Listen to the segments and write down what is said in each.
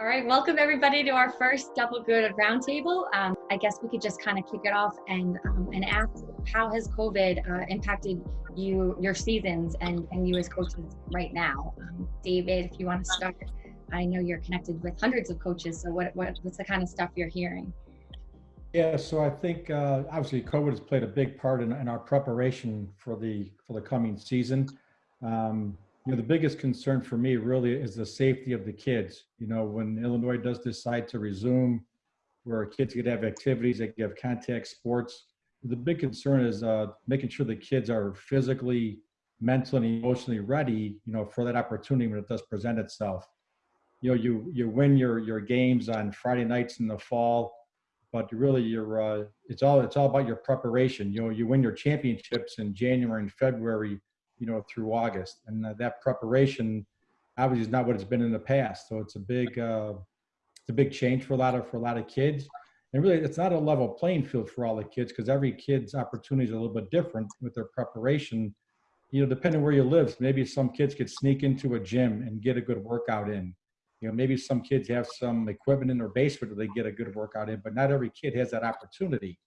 All right, welcome everybody to our first Double Good Roundtable. Um, I guess we could just kind of kick it off and um, and ask how has COVID uh, impacted you, your seasons, and and you as coaches right now. Um, David, if you want to start, I know you're connected with hundreds of coaches. So what, what what's the kind of stuff you're hearing? Yeah, so I think uh, obviously COVID has played a big part in, in our preparation for the for the coming season. Um, you know, the biggest concern for me really is the safety of the kids. You know, when Illinois does decide to resume, where kids could have activities, they could have contact sports. The big concern is uh, making sure the kids are physically, mentally, and emotionally ready. You know, for that opportunity when it does present itself. You know, you you win your your games on Friday nights in the fall, but really you're uh, it's all it's all about your preparation. You know, you win your championships in January and February you know, through August. And uh, that preparation obviously is not what it's been in the past. So it's a big, uh, it's a big change for a lot of, for a lot of kids. And really, it's not a level playing field for all the kids because every kid's opportunity is a little bit different with their preparation. You know, depending where you live, maybe some kids could sneak into a gym and get a good workout in. You know, maybe some kids have some equipment in their basement that they get a good workout in, but not every kid has that opportunity.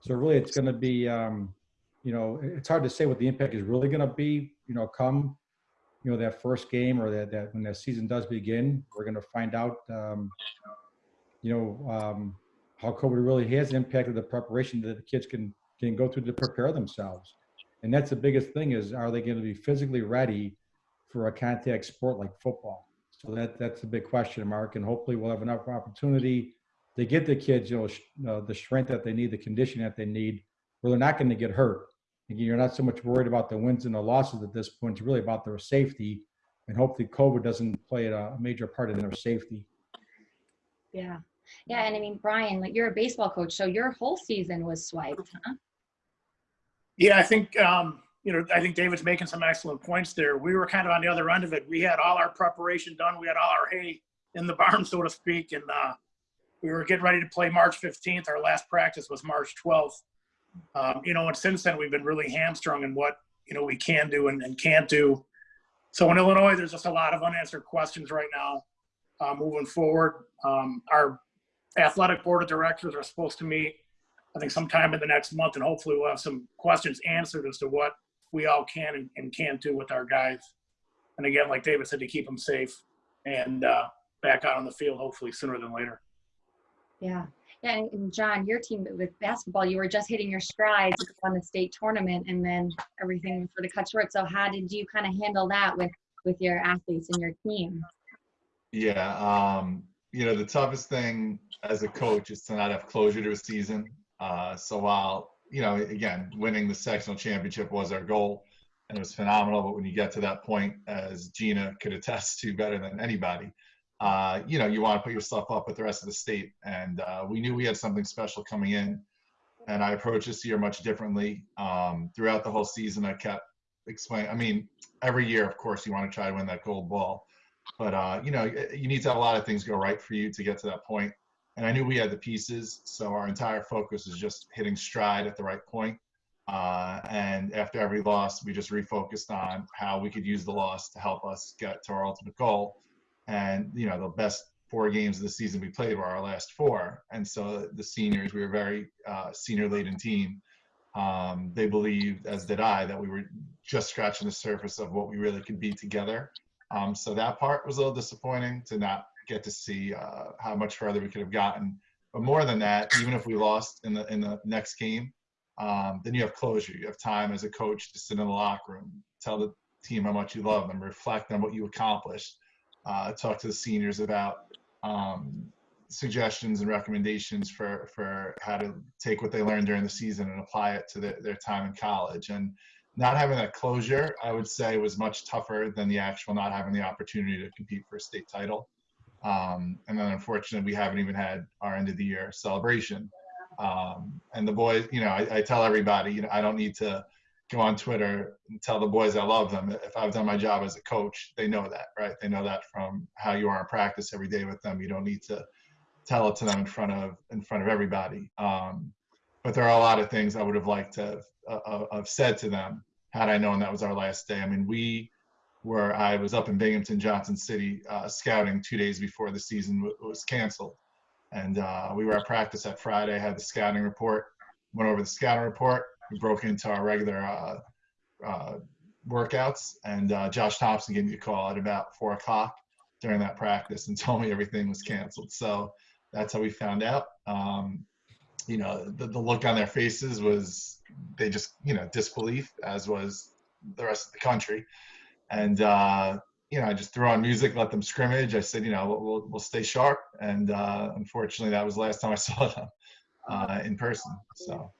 So really, it's going to be um, you know, it's hard to say what the impact is really going to be, you know, come, you know, that first game or that, that when the season does begin, we're going to find out, um, you know, um, how COVID really has impacted the preparation that the kids can, can go through to prepare themselves. And that's the biggest thing is, are they going to be physically ready for a contact sport like football? So that, that's a big question mark. And hopefully we'll have enough opportunity to get the kids, you know, uh, the strength that they need, the condition that they need, where they're not going to get hurt you're not so much worried about the wins and the losses at this point. It's really about their safety, and hopefully COVID doesn't play a major part in their safety. Yeah, yeah, and I mean, Brian, like you're a baseball coach, so your whole season was swiped, huh? Yeah, I think um, you know, I think David's making some excellent points there. We were kind of on the other end of it. We had all our preparation done. We had all our hay in the barn, so to speak, and uh, we were getting ready to play March 15th. Our last practice was March 12th um, you know, and since then we've been really hamstrung in what you know we can do and, and can't do. So in Illinois, there's just a lot of unanswered questions right now. Uh, moving forward, um, our athletic board of directors are supposed to meet, I think, sometime in the next month, and hopefully we'll have some questions answered as to what we all can and, and can't do with our guys. And again, like David said, to keep them safe and uh, back out on the field, hopefully sooner than later. Yeah. Yeah, and John, your team with basketball, you were just hitting your strides on the state tournament, and then everything sort of cut short. So, how did you kind of handle that with with your athletes and your team? Yeah, um, you know, the toughest thing as a coach is to not have closure to a season. Uh, so while you know, again, winning the sectional championship was our goal, and it was phenomenal. But when you get to that point, as Gina could attest to better than anybody, uh, you know, you want to put yourself up with the rest of the state. And uh, we knew we had something special coming in. And I approached this year much differently. Um, throughout the whole season, I kept explaining. I mean, every year, of course, you want to try to win that gold ball. But, uh, you know, you need to have a lot of things go right for you to get to that point. And I knew we had the pieces. So our entire focus is just hitting stride at the right point. Uh, and after every loss, we just refocused on how we could use the loss to help us get to our ultimate goal and you know the best four games of the season we played were our last four. And so the seniors we were very uh, senior laden team. Um, they believed as did i that we were just scratching the surface of what we really could be together. Um, so that part was a little disappointing to not get to see uh, how much further we could have gotten. But more than that even if we lost in the in the next game um, then you have closure. You have time as a coach to sit in the locker room tell the team how much you love them reflect on what you accomplished uh, talk to the seniors about um, suggestions and recommendations for for how to take what they learned during the season and apply it to the, their time in college. And not having that closure i would say was much tougher than the actual not having the opportunity to compete for a state title. Um, and then unfortunately we haven't even had our end of the year celebration. Um, and the boys you know I, I tell everybody you know i don't need to go on Twitter and tell the boys I love them. If I've done my job as a coach, they know that, right? They know that from how you are in practice every day with them. You don't need to tell it to them in front of in front of everybody. Um, but there are a lot of things I would have liked to have, uh, uh have said to them had I known that was our last day. I mean, we were I was up in Binghamton, Johnson City, uh, scouting two days before the season was canceled. And uh, we were at practice that Friday, had the scouting report, went over the scouting report. We broke into our regular uh, uh, workouts, and uh, Josh Thompson gave me a call at about four o'clock during that practice and told me everything was canceled. So that's how we found out. Um, you know, the, the look on their faces was they just, you know, disbelief, as was the rest of the country. And, uh, you know, I just threw on music, let them scrimmage. I said, you know, we'll, we'll, stay sharp. And uh, unfortunately, that was the last time I saw them uh, in person. So.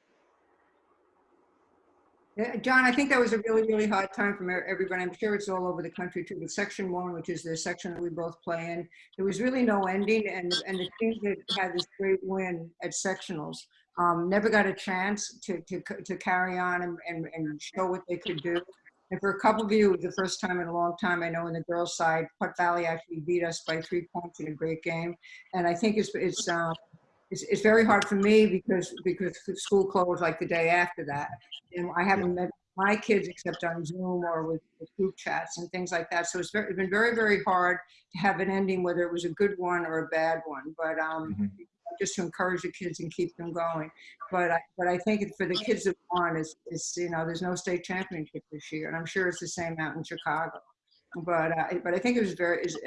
Yeah, John, I think that was a really, really hard time for everybody. I'm sure it's all over the country too. But section one, which is the section that we both play in, there was really no ending, and and the teams that had this great win at sectionals um, never got a chance to to to carry on and, and and show what they could do. And for a couple of you, the first time in a long time. I know in the girls' side, Putnam Valley actually beat us by three points in a great game, and I think it's it's. Um, it's, it's very hard for me because because school closed like the day after that and I haven't met my kids except on Zoom or with, with group chats and things like that. So it's, very, it's been very, very hard to have an ending, whether it was a good one or a bad one. But um, Mhm. just to encourage the kids and keep them going. But I, but I think for the kids that won, is is you know there's no state championship this year, and I'm sure it's the same out in Chicago. But uh, but I think it was very is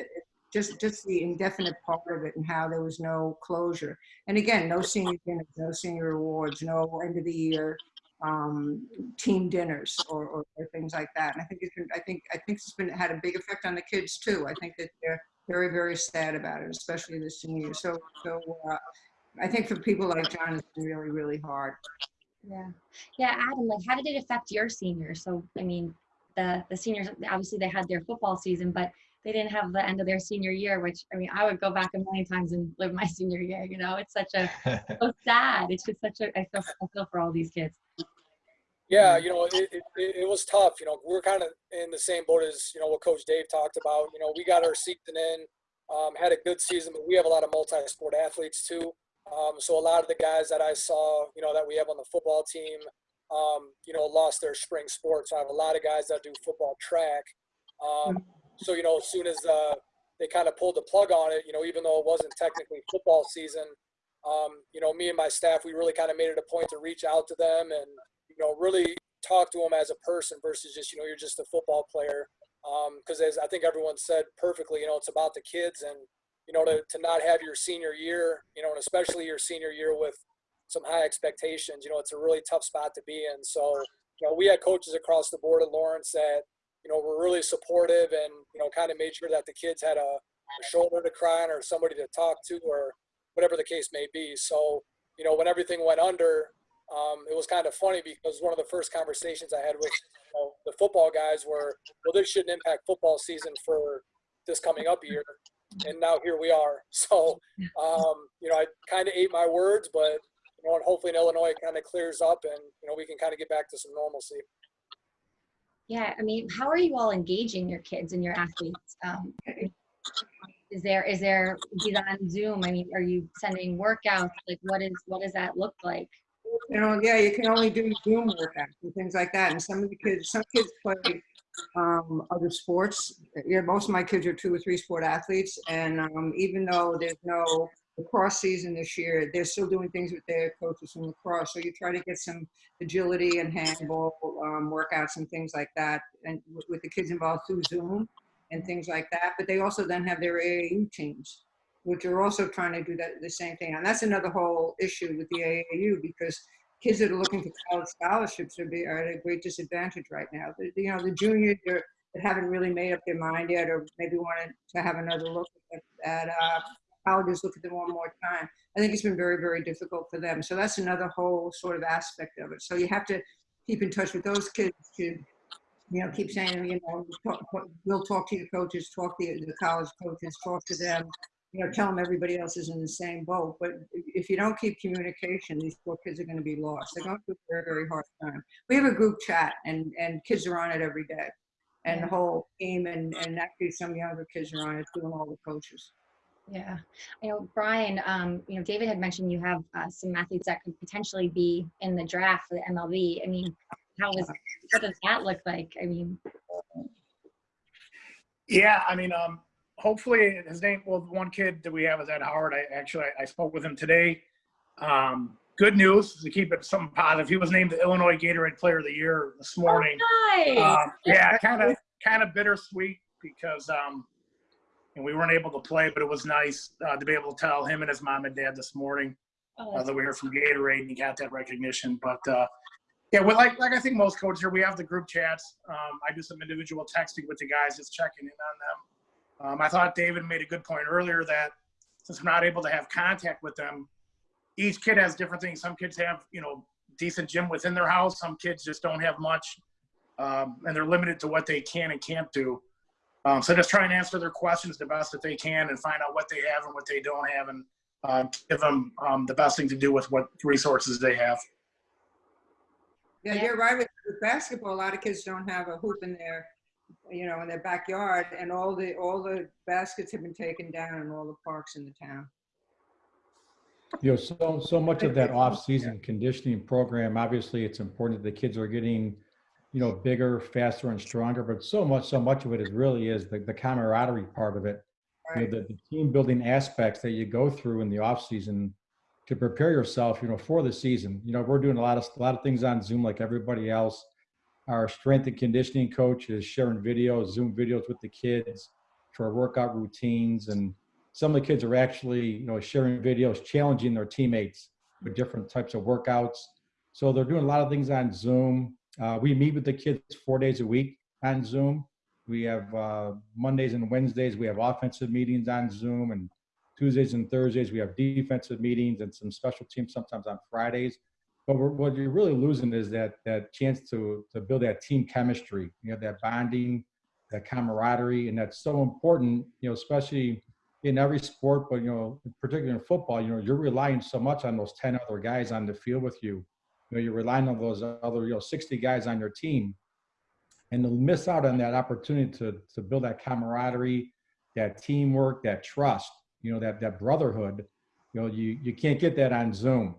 just just the indefinite part of it and how there was no closure. And again, no senior dinners, no senior awards, no end of the year um, team dinners or, or, or things like that. And I think it's been, I think I think it's been had a big effect on the kids too. I think that they're very very sad about it, especially the seniors. So so uh, I think for people like John, it's been really really hard. Yeah. Yeah, Adam, like how did it affect your seniors? So I mean, the the seniors obviously they had their football season, but they didn't have the end of their senior year, which I mean, I would go back a million times and live my senior year, you know. It's such a so sad. It's just such a I feel I feel for all these kids. Yeah, you know, it, it, it it was tough. You know, we're kind of in the same boat as, you know, what Coach Dave talked about. You know, we got our season in, um, had a good season, but we have a lot of multi-sport athletes too. Um, so a lot of the guys that I saw, you know, that we have on the football team, um, you know, lost their spring sports. So I have a lot of guys that do football track. Um, so, you know, as soon as uh, they kind of pulled the plug on it, you know, even though it wasn't technically football season, um, you know, me and my staff, we really kind of made it a point to reach out to them and, you know, really talk to them as a person versus just, you know, you're just a football player. Because as I think everyone said perfectly, you know, it's about the kids and, you know, to, to not have your senior year, you know, and especially your senior year with some high expectations, you know, it's a really tough spot to be in. So, you know, we had coaches across the board at Lawrence that, you know, were really supportive and, you know, kind of made sure that the kids had a, a shoulder to cry on or somebody to talk to or whatever the case may be. So, you know, when everything went under, um, it was kind of funny because one of the first conversations I had with you know, the football guys were, well, this shouldn't impact football season for this coming up year. And now here we are. So, um, you know, I kind of ate my words, but, you know, and hopefully in Illinois it kind of clears up and, you know, we can kind of get back to some normalcy. Yeah, I mean, how are you all engaging your kids and your athletes? Um, is there is there on Zoom? I mean, are you sending workouts? Like, what is what does that look like? You know, yeah, you can only do Zoom workouts and things like that. And some of the kids, some kids play um, other sports. Yeah, most of my kids are two or three sport athletes, and um, even though there's no lacrosse season this year, they're still doing things with their coaches from lacrosse. So you try to get some agility and handball um, workouts and things like that, and with, the kids involved through Zoom and things like that. But they also then have their AAU teams, which are also trying to do that the same thing. And that's another whole issue with the AAU because kids that are looking for college scholarships are, be, are at a great disadvantage right now. You know, the juniors are, that haven't really made up their mind yet, or maybe wanted to have another look at, at uh, colleges, look at them one more time. I think it's been very, very difficult for them. So that's another whole sort of aspect of it. So you have to keep in touch with those kids to, you know, keep saying, you know, talk, we'll talk to your coaches, talk to the college coaches, talk to them, you know, tell them everybody else is in the same boat. But if you don't keep communication, these poor kids are going to be lost. They're going through a very, very hard time. We have a group chat, and and kids are on it every day, and the whole team, and and actually some younger kids are on it, doing all the coaches. Yeah, you know, Brian. Um, you know, David had mentioned you have uh, some athletes that could potentially be in the draft for the MLB. I mean, how is what does that look like? I mean, Yeah, I mean, um, hopefully his name, well, the one kid that we have is Ed Howard. I actually, I, I spoke with him today. Um, good news to keep it something positive. He was named the Illinois Gatorade Player of the Year this morning. Nice. Um, yeah, kind of, kind of bittersweet because, um, and we weren't able to play, but it was nice uh, to be able to tell him and his mom and dad this morning Oh, uh, that we heard from Gatorade and he got that recognition. But uh, yeah, well, like like I think most coaches here, we have the group chats. Um, I do some individual texting with the guys, just checking in on them. Um, I thought David made a good point earlier that since we're not able to have contact with them, each kid has different things. Some kids have you know decent gym within their house. Some kids just don't have much, um, and they're limited to what they can and can't do. Um, so just try and answer their questions the best that they can and find out what they have and what they don't have and uh, give them um, the best thing to do with what resources they have. Yeah, Yeah. you're right with, with basketball. A lot of kids don't have a hoop in their, you know, in their backyard, and all the all the baskets have been taken down in all the parks in the town. You know, so, so much of that off-season conditioning program, obviously, it's important that the kids are getting, you know, bigger, faster and stronger, but so much, so much of it is really is the, the camaraderie part of it. You know, the, the team building aspects that you go through in the off-season to prepare yourself, you know, for the season. You know, we're doing a lot of, a lot of things on Zoom like everybody else. Our strength and conditioning coach is sharing videos, Zoom videos with the kids for workout routines and some of the kids are actually, you know, sharing videos, challenging their teammates with different types of workouts. So they're doing a lot of things on Zoom. Uh, we meet with the kids four days a week on Zoom. We have uh, Mondays and Wednesdays, we have offensive meetings on Zoom, and Tuesdays and Thursdays, we have defensive meetings and some special teams sometimes on Fridays. But what you're really losing is that that chance to to build that team chemistry, you know, that bonding, that camaraderie, and that's so important, you know, especially in every sport, but you know, particularly in football, you know, you're relying so much on those 10 other guys on the field with you. You know, you're relying on those other, you know, 60 guys on your team. And to miss out on that opportunity to to build that camaraderie, that teamwork, that trust, you know, that that brotherhood, you know, you you can't get that on Zoom.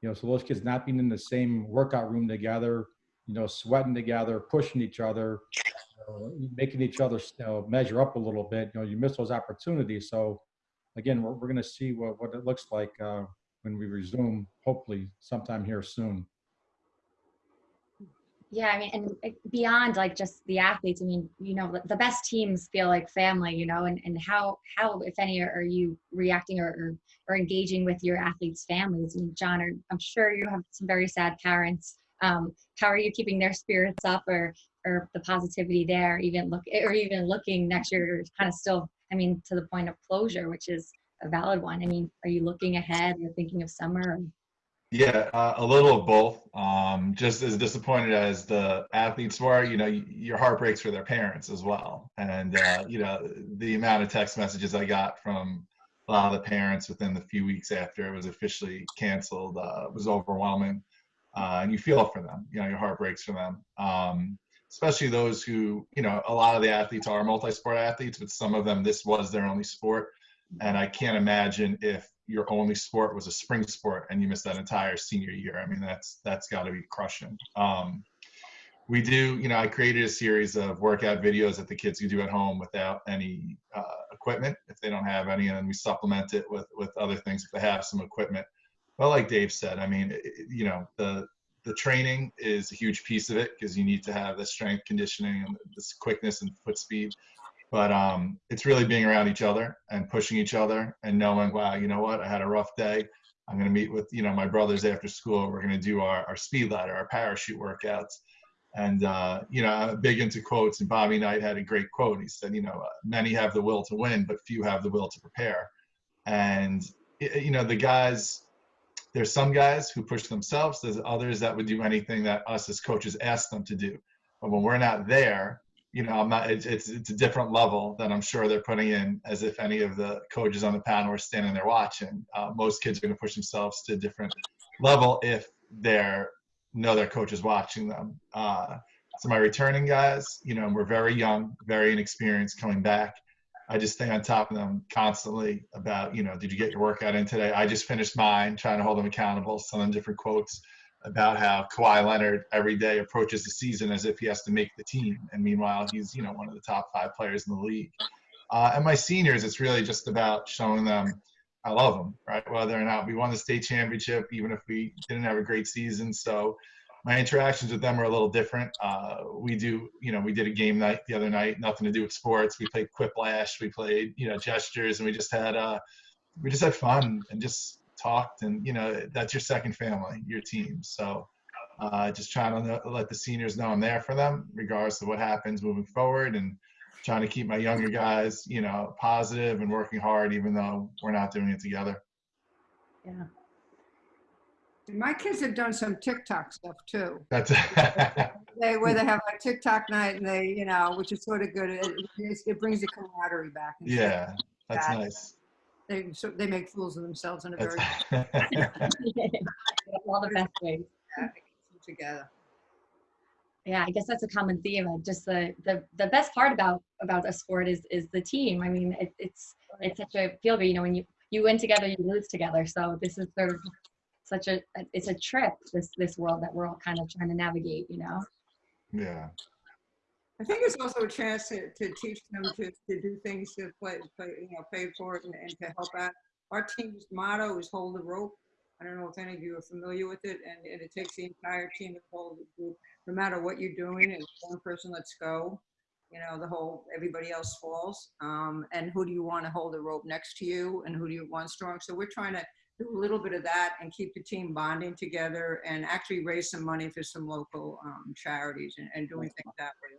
You know, so those kids not being in the same workout room together, you know, sweating together, pushing each other, you know, making each other you know, measure up a little bit. You know, you miss those opportunities. So, again, we're, we're going to see what, what it looks like uh, when we resume, hopefully, sometime here soon. Yeah, I mean, and beyond like just the athletes, I mean, you know, the best teams feel like family, you know, and, and how, how, if any, are you reacting or, or, or engaging with your athletes' families? I mean, John, I'm sure you have some very sad parents. Um, how are you keeping their spirits up or, or the positivity there, even look, or even looking next year, kind of still, I mean, to the point of closure, which is a valid one. I mean, are you looking ahead or thinking of summer? Yeah, uh, a little of both. Um, just as disappointed as the athletes were, you know, your heart breaks for their parents as well. And, uh, you know, the amount of text messages I got from a lot of the parents within the few weeks after it was officially canceled uh, was overwhelming. Uh, and you feel for them, you know, your heart breaks for them. Um, especially those who, you know, a lot of the athletes are multi-sport athletes, but some of them, this was their only sport. And I can't imagine if your only sport was a spring sport and you missed that entire senior year. I mean, that's that's got to be crushing. Um, we do, you know, I created a series of workout videos that the kids can do at home without any uh, equipment if they don't have any, and we supplement it with with other things if they have some equipment. But like Dave said, I mean, it, you know, the the training is a huge piece of it because you need to have the strength conditioning and this quickness and foot speed but um, it's really being around each other and pushing each other and knowing, wow, you know what, I had a rough day. I'm going to meet with, you know, my brothers after school. We're going to do our, our speed ladder, our parachute workouts. And, uh, you know, I'm big into quotes. And Bobby Knight had a great quote. He said, you know, uh, many have the will to win, but few have the will to prepare. And, you know, the guys, there's some guys who push themselves. There's others that would do anything that us as coaches ask them to do. But when we're not there, you know, I'm not. It's, it's it's a different level that I'm sure they're putting in, as if any of the coaches on the panel are standing there watching. Uh, most kids are going to push themselves to a different level if they're know their coach is watching them. Uh, so my returning guys, you know, we're very young, very inexperienced coming back. I just stay on top of them constantly about, you know, did you get your workout in today? I just finished mine, trying to hold them accountable, send them different quotes. About how Kawhi Leonard every day approaches the season as if he has to make the team, and meanwhile he's you know one of the top five players in the league. Uh, and my seniors, it's really just about showing them I love them, right? Whether or not we won the state championship, even if we didn't have a great season. So my interactions with them are a little different. Uh, we do, you know, we did a game night the other night, nothing to do with sports. We played Quiplash, we played, you know, gestures, and we just had, uh, we just had fun and just talked. And you know, that's your second family, your team. So uh, just trying to know, let the seniors know I'm there for them, regardless of what happens moving forward, and trying to keep my younger guys, you know, positive and working hard, even though we're not doing it together. Yeah. My kids have done some TikTok stuff too. That's They, where they have like TikTok night and they, you know, which is sort of good. It, it- brings the camaraderie back. yeah, that's That- nice. They, so they make fools of themselves in a very, All the best ways. yeah, it keeps them together. Yeah, I guess that's a common theme. Just the the the best part about about a sport is is the team. I mean, it, it's it's such a feel good. You know, when you you win together, you lose together. So this is sort of such a it's a trip. This this world that we're all kind of trying to navigate. You know. yeah, I think it's also a chance to, to teach them to, to do things to play, play, you know, pay for it and, and to help out. Our team's motto is hold the rope. I don't know if any of you are familiar with it, and, and it takes the entire team to hold the group, no matter what you're doing. And one person lets go, you know, the whole everybody else falls. Um, and who do you want to hold the rope next to you, and who do you want strong? So we're trying to do a little bit of that and keep the team bonding together, and actually raise some money for some local um, charities and, and doing things that way.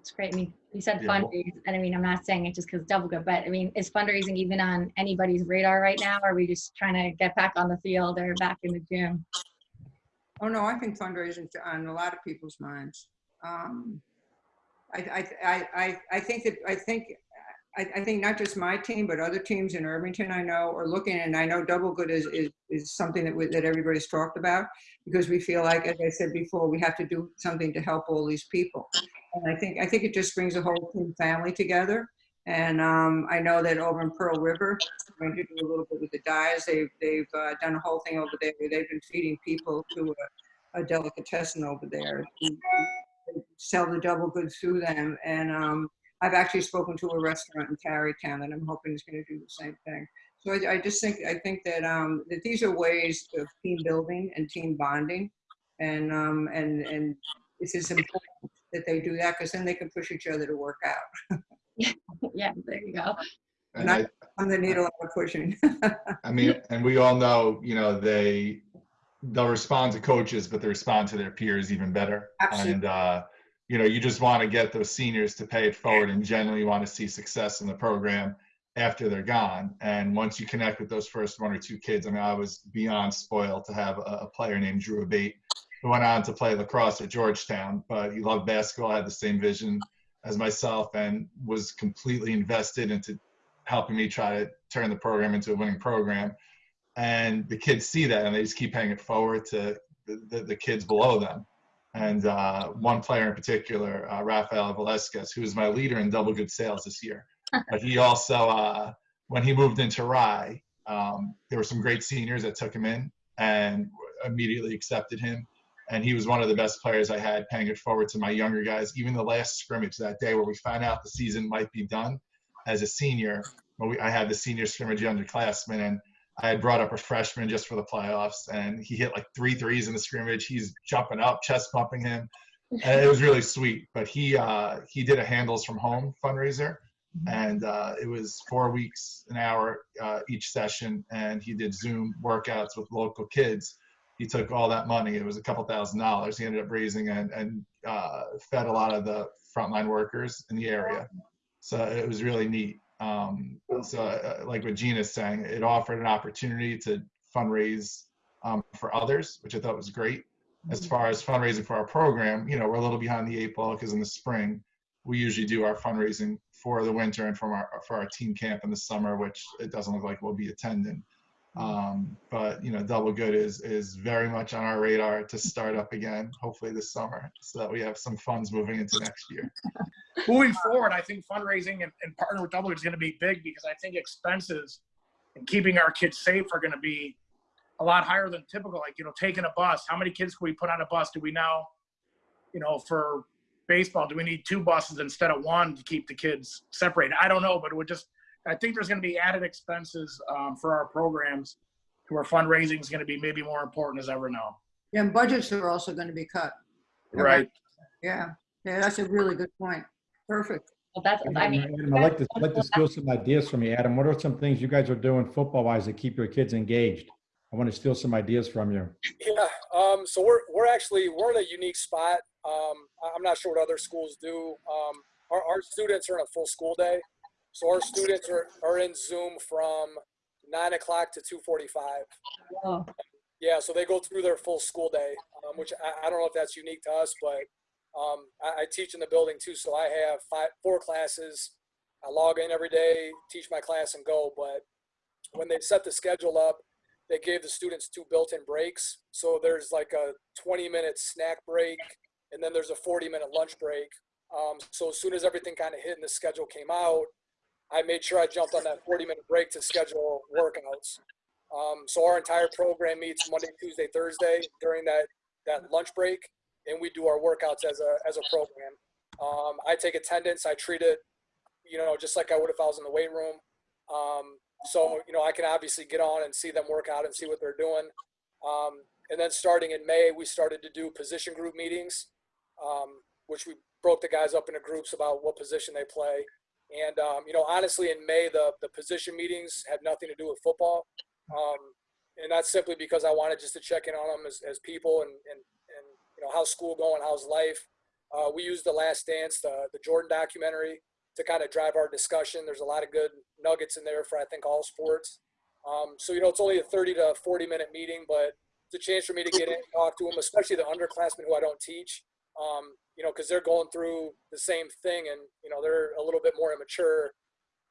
That's great. I mean, you said Yeah, well- fundraise, and I mean, I'm not saying it just because double good, but I mean, is fundraising even on anybody's radar right now? Or are we just trying to get back on the field or back in the gym? Oh, no, I think fundraising's on a lot of people's minds. Um, I, I, I, I, I think that, I think, I, I think not just my team, but other teams in Irvington I know are looking, and I know Double Good is, is, is something that, we- that everybody's talked about, because we feel like, as I said before, we have to do something to help all these people. And I think, I think it just brings the whole team family together. And um, I know that over in Pearl River, going to do a little bit with the dyes. They've, they've uh, done a whole thing over there. They've been feeding people to a, a delicatessen over there. They sell the double goods through them. And um, I've actually spoken to a restaurant in Tarrytown and I'm hoping is going to do the same thing. So I, I just think, I think that, um, that these are ways of team building and team bonding. And, um, and, and this is important that they do that because then they can push each other to work out. yeah, there you go. and I, I'm the needle I'm pushing. I mean, and we all know, you know, they they'll respond to coaches, but they respond to their peers even better. Absolutely. And uh, you know, you just want to get those seniors to pay it forward, and generally want to see success in the program after they're gone. And once you connect with those first one or two kids, I mean, I was beyond spoiled to have a, a player named Drew Abate who went on to play lacrosse at Georgetown, but he loved basketball, had the same vision as myself, and was completely invested into helping me try to turn the program into a winning program. And the kids see that and they just keep paying it forward to the, the, the kids below them. And uh, one player in particular, uh, Rafael Velasquez, who was my leader in double good sales this year. but he also, uh, when he moved into Rye, um, there were some great seniors that took him in and immediately accepted him. And he was one of the best players I had paying it forward to my younger guys. Even the last scrimmage that day where we found out the season might be done as a senior, we, I had the senior scrimmage underclassmen and I had brought up a freshman just for the playoffs and he hit like three threes in the scrimmage. He's jumping up, chest bumping him. And it was really sweet. But he uh, he did a handles from home fundraiser and uh, it was four weeks an hour uh, each session and he did zoom workouts with local kids he took all that money it was a couple thousand dollars he ended up raising and, and uh, fed a lot of the frontline workers in the area so it was really neat um, so uh, like what gina's saying it offered an opportunity to fundraise um, for others which i thought was great. As far as fundraising for our program you know we're a little behind the eight ball because in the spring we usually do our fundraising for the winter and from our for our team camp in the summer, which it doesn't look like we'll be attending. Um, but you know, Double Good is is very much on our radar to start up again, hopefully this summer, so that we have some funds moving into next year. moving forward, I think fundraising and, and partner with Double Good is going to be big because I think expenses and keeping our kids safe are going to be a lot higher than typical. Like, you know, taking a bus, how many kids can we put on a bus? Do we now, you know, for baseball, do we need two buses instead of one to keep the kids separated? I don't know, but it would just, I think there's going to be added expenses um, for our programs where fundraising is going to be maybe more important as ever now. Yeah, and budgets are also going to be cut. Right. Yeah, yeah, that's a really good point. Perfect. Well, that's, I mean. Adam, I'd like to, like to steal some ideas from you, Adam. What are some things you guys are doing football-wise to keep your kids engaged? I want to steal some ideas from you. Yeah, um, so we're we're actually we're in a unique spot. Um, I- I'm not sure what other schools do. Um, our, our students are in a full school day, so our students are, are in Zoom from nine o'clock to two forty-five. Oh, Yeah, so they go through their full school day, um, which I, I don't know if that's unique to us, but um, I, I teach in the building too, so I have five, four classes. I log in every day, teach my class, and go. But when they set the schedule up, they gave the students two built-in breaks. So there's like a 20-minute snack break, and then there's a 40-minute lunch break. Um, so as soon as everything kind of hit and the schedule came out, I made sure I jumped on that 40-minute break to schedule workouts. Um, so our entire program meets Monday, Tuesday, Thursday during that that lunch break, and we do our workouts as a as a program. Um, I take attendance. I treat it, you know, just like I would if I was in the weight room. Um, so you know, I can obviously get on and see them work out and see what they're doing. Um, and then starting in May, we started to do position group meetings, um, which we broke the guys up into groups about what position they play. And um, you know, honestly, in May, the the position meetings had nothing to do with football. Um, and that's simply because I wanted just to check in on them as, as people and, and, and, you know, how's school going? How's life? Uh, we used the last dance, the, the Jordan documentary to kind of drive our discussion. There's a lot of good nuggets in there for, I think, all sports. Um, so, you know, it's only a 30 to 40 minute meeting, but it's a chance for me to get in and talk to them, especially the underclassmen who I don't teach. Um, you know, cause they're going through the same thing and, you know, they're a little bit more immature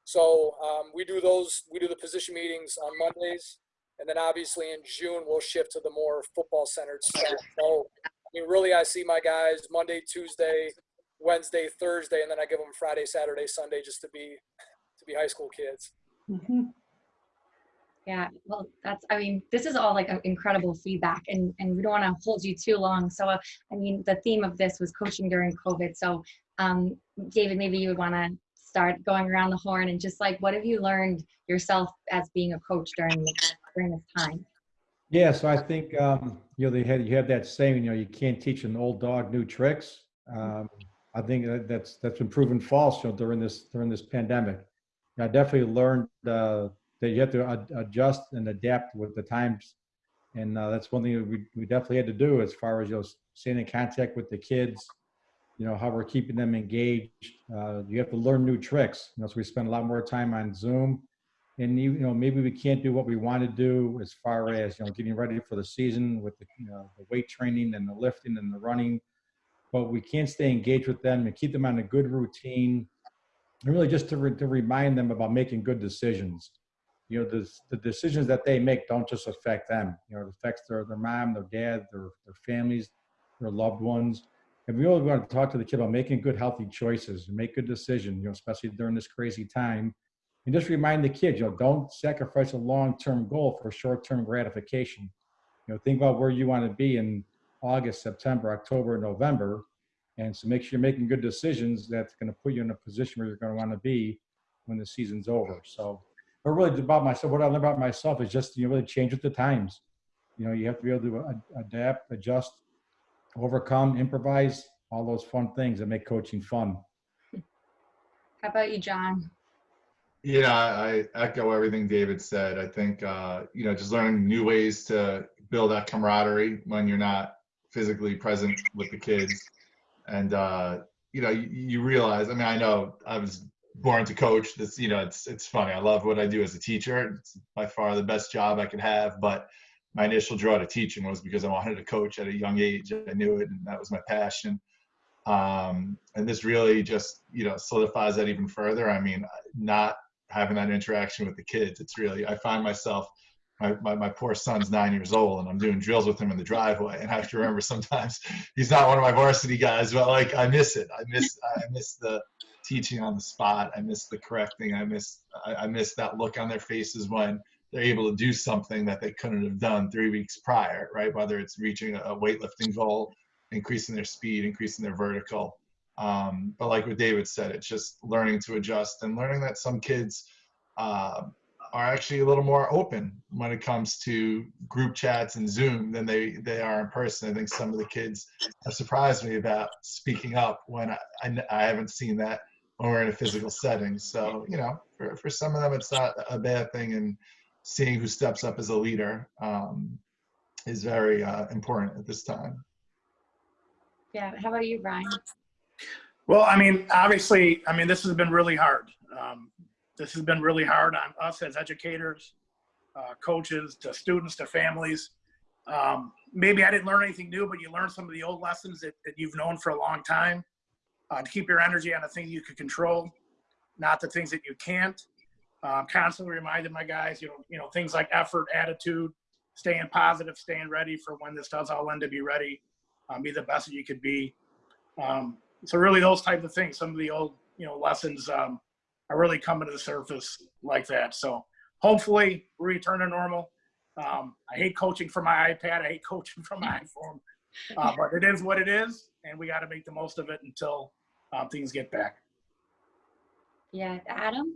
so um, we do those. We do the position meetings on Mondays, and then obviously in June we'll shift to the more football centered stuff. So I mean, really, I see my guys Monday, Tuesday, Wednesday, Thursday, and then I give them Friday, Saturday, Sunday, just to be to be high school kids. Mhm. Yeah, well, that's, I mean, this is all like incredible feedback and, and we don't want to hold you too long. So, uh, I mean, the theme of this was coaching during COVID. So, um, David, maybe you would want to start going around the horn and just like, what have you learned yourself as being a coach during, this- during this time? Yeah, so I think, um, you know, they had, you have that saying, you know, you can't teach an old dog new tricks. Um, I think that that's, that's been proven false, you know, during this, during this pandemic. I definitely learned, uh, that you have to ad- adjust and adapt with the times. And, uh, that's one thing we, we definitely had to do as far as, you know, staying in contact with the kids, you know, how we're keeping them engaged. Uh, you have to learn new tricks. You know, so we spend a lot more time on Zoom and you, know maybe we can't do what we want to do as far as you know getting ready for the season with the you know the weight training and the lifting and the running but we can't stay engaged with them and keep them on a good routine and really just to, re- to remind them about making good decisions you know the, the decisions that they make don't just affect them you know it affects their, their mom their dad their, their families their loved ones and we really want to talk to the kid about making good healthy choices and make good decisions you know especially during this crazy time and just remind the kids, you know, don't sacrifice a long-term goal for short-term gratification. You know, think about where you want to be in August, September, October, November. And so make sure you're making good decisions that's going to put you in a position where you're going to want to be when the season's over. So, but really about myself, what I learned about myself is just, you know, really change with the times. You know, you have to be able to ad- adapt, adjust, overcome, improvise, all those fun things that make coaching fun. How about you, John? Yeah, I I echo everything David said. I think uh, you know just learning new ways to build that camaraderie when you're not physically present with the kids, and uh, you know you, you realize. I mean, I know I was born to coach. This you know it's it's funny. I love what I do as a teacher. It's by far the best job I could have. But my initial draw to teaching was because I wanted to coach at a young age. I knew it, and that was my passion um, and this really just you know solidifies that even further. I mean, not having that interaction with the kids, it's really I find myself. My, my, my poor son's nine years old and I'm doing drills with him in the driveway. And I have to remember sometimes he's not one of my varsity guys, but like I miss it. I miss I miss the teaching on the spot. I miss the correcting. I miss I, I miss that look on their faces when they're able to do something that they couldn't have done three weeks prior, right? Whether it's reaching a weightlifting goal, increasing their speed, increasing their vertical. Um, but like what David said, it's just learning to adjust and learning that some kids uh, are actually a little more open when it comes to group chats and Zoom than they, they are in person. I think some of the kids have surprised me about speaking up when I, I, I haven't seen that when we're in a physical setting. So, you know, for, for some of them, it's not a bad thing. And seeing who steps up as a leader um, is very uh, important at this time. Yeah. How about you, Brian? Well, I mean, obviously, I mean, this has been really hard. Um, this has been really hard on us as educators, uh, coaches, to students, to families. Um, maybe I didn't learn anything new, but you learn some of the old lessons that, that you've known for a long time. Uh, to keep your energy on the things you can control, not the things that you can't. Um, constantly reminding my guys, you know, you know, things like effort, attitude, staying positive, staying ready for when this does all end to be ready. Um, be the best that you could be. Um, so really those type of things, some of the old, you know, lessons um, are really coming to the surface like that. So hopefully we return to normal. Um, I hate coaching from my iPad. I hate coaching from my iPhone, uh, but it is what it is, and we got to make the most of it until um, things get back. Yeah, Adam.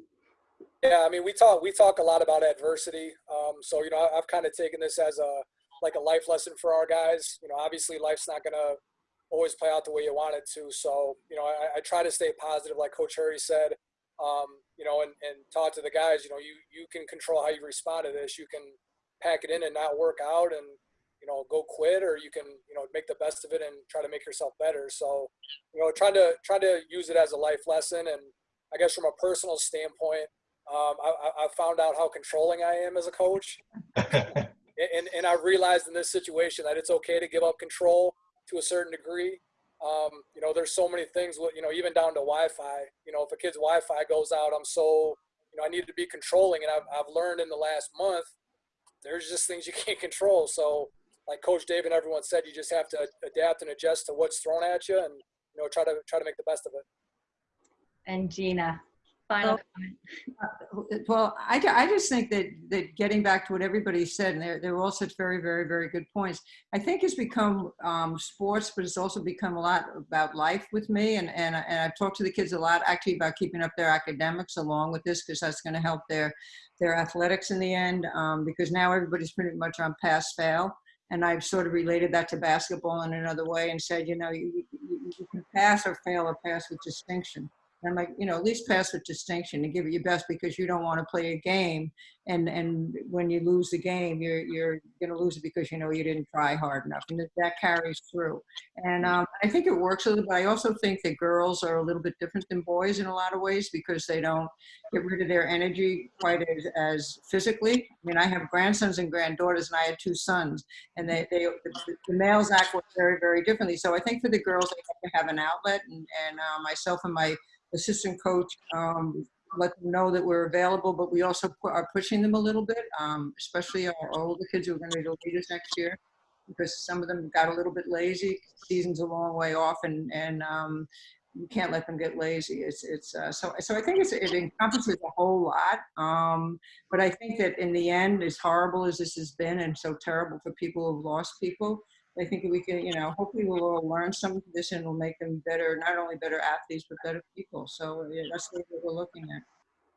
Yeah, I mean, we talk we talk a lot about adversity. Um, so you know, I, I've kind of taken this as a like a life lesson for our guys. You know, obviously life's not gonna always play out the way you want it to. So you know, I, I try to stay positive, like Coach Hurry said. Um, you know, and, and talk to the guys. You know, you you can control how you respond to this. You can pack it in and not work out, and you know, go quit, or you can you know make the best of it and try to make yourself better. So you know, trying to trying to use it as a life lesson, and I guess from a personal standpoint, um, I, I found out how controlling I am as a coach, and and I realized in this situation that it's okay to give up control to a certain degree. Um, you know, there's so many things. You know, even down to Wi-Fi. You know, if a kid's Wi-Fi goes out, I'm so you know I need to be controlling, and I've I've learned in the last month there's just things you can't control. So, like Coach Dave and everyone said, you just have to adapt and adjust to what's thrown at you, and you know, try to try to make the best of it. And Gina, final comment. Well, I, I just think that, that getting back to what everybody said, and they're, they're all such very, very, very good points. I think it's become um, sports, but it's also become a lot about life with me. And, and, I- and I've talked to the kids a lot actually about keeping up their academics along with this, because that's going to help their, their athletics in the end. Um, because now everybody's pretty much on pass fail. And I've sort of related that to basketball in another way and said, you know, you, you, you can pass or fail or pass with distinction. And I'm like, you know, at least pass with distinction and give it your best because you don't want to play a game. And and when you lose the game, you're you're going to lose it because you know you didn't try hard enough, and that, that carries through. And um, I think it works a little. But I also think that girls are a little bit different than boys in a lot of ways because they don't get rid of their energy quite as, as physically. I mean, I have grandsons and granddaughters, and I had two sons, and they they the, the males act very very differently. So I think for the girls, they have to have an outlet, and and uh, myself and my assistant coach, um, let them know that we're available, but we also pu- are pushing them a little bit, um, especially our older kids who are going to be the leaders next year, because some of them got a little bit lazy. Season's a long way off, and and um, you can't let them get lazy. It's it's uh, so so I think it's, it encompasses a whole lot. Um, but I think that in the end, as horrible as this has been, and so terrible for people who've lost people, I think we can, you know, hopefully we'll all learn some of this and will make them better, not only better athletes, but better people. So yeah, that's what we're looking at.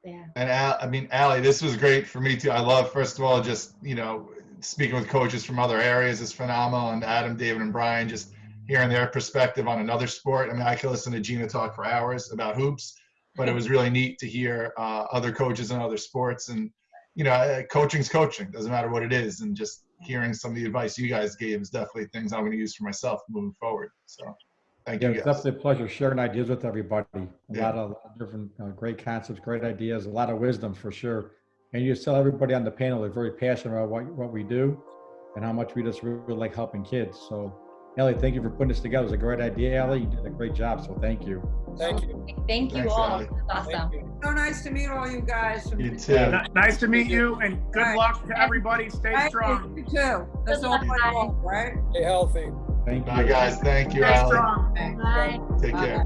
Yeah. And Al, I mean, Allie, this was great for me too. I love, first of all, just you know, speaking with coaches from other areas is phenomenal, and Adam, David, and Brian, just hearing their perspective on another sport. I mean, I could listen to Gina talk for hours about hoops, but it was really neat to hear uh, other coaches in other sports, and you know, uh, coaching's coaching. Doesn't matter what it is, and just hearing some of the advice you guys gave is definitely things I'm going to use for myself moving forward. So, thank Yeah, you it's guys. definitely a pleasure sharing ideas with everybody. A Yeah. lot of different uh, great concepts, great ideas, a lot of wisdom for sure. And you just tell everybody on the panel they're very passionate about what, what we do and how much we just really like helping kids. So, Ellie, thank you for putting this together. It was a great idea, Ellie. You did a great job. So, thank you. Thank you. Thank you Thanks, all. Ally. Awesome. You. So nice to meet all you guys. You too. Ni- Nice to meet you, and good Right. luck to everybody. Stay Thank strong. you, you too. That's Good all my guys. fault, right? Stay healthy. Thank you. Bye, guys. Thank you, Stay Allie. strong. Thanks. Bye. Take Bye. care.